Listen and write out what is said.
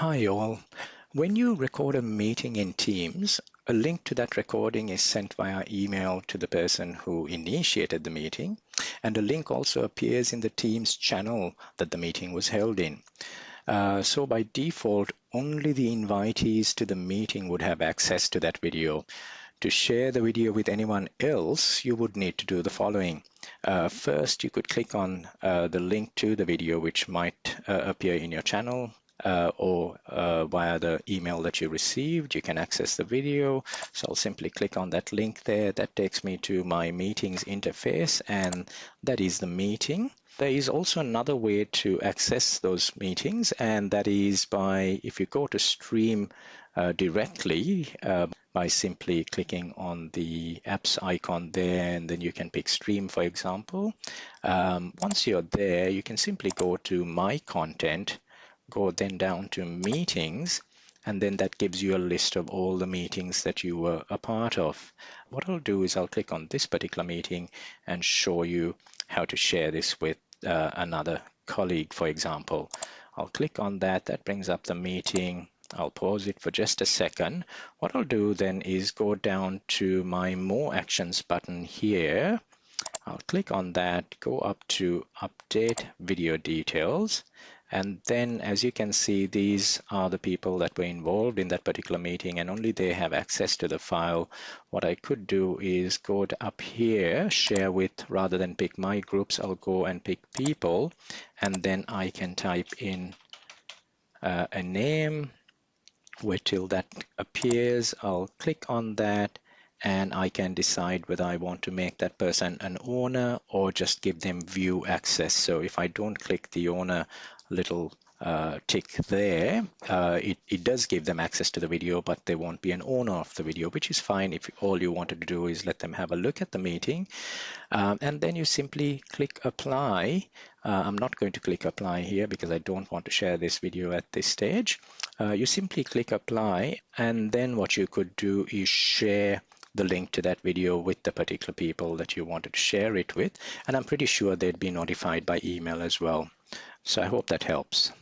Hi all. When you record a meeting in Teams, a link to that recording is sent via email to the person who initiated the meeting, and a link also appears in the Teams channel that the meeting was held in. Uh, so by default, only the invitees to the meeting would have access to that video. To share the video with anyone else, you would need to do the following. Uh, first, you could click on uh, the link to the video, which might uh, appear in your channel uh, or uh, via the email that you received, you can access the video. So I'll simply click on that link there. That takes me to my meetings interface and that is the meeting. There is also another way to access those meetings and that is by if you go to stream uh, directly uh, by simply clicking on the apps icon there and then you can pick stream for example. Um, once you're there you can simply go to my content go then down to meetings and then that gives you a list of all the meetings that you were a part of. What I'll do is I'll click on this particular meeting and show you how to share this with uh, another colleague, for example. I'll click on that, that brings up the meeting. I'll pause it for just a second. What I'll do then is go down to my more actions button here. I'll click on that, go up to update video details and then as you can see, these are the people that were involved in that particular meeting and only they have access to the file. What I could do is go up here, share with, rather than pick my groups, I'll go and pick people and then I can type in uh, a name wait till that appears. I'll click on that and I can decide whether I want to make that person an owner or just give them view access. So if I don't click the owner little uh, tick there, uh, it, it does give them access to the video, but they won't be an owner of the video, which is fine if all you wanted to do is let them have a look at the meeting. Um, and then you simply click apply. Uh, I'm not going to click apply here because I don't want to share this video at this stage. Uh, you simply click apply, and then what you could do is share the link to that video with the particular people that you wanted to share it with. And I'm pretty sure they'd be notified by email as well. So I hope that helps.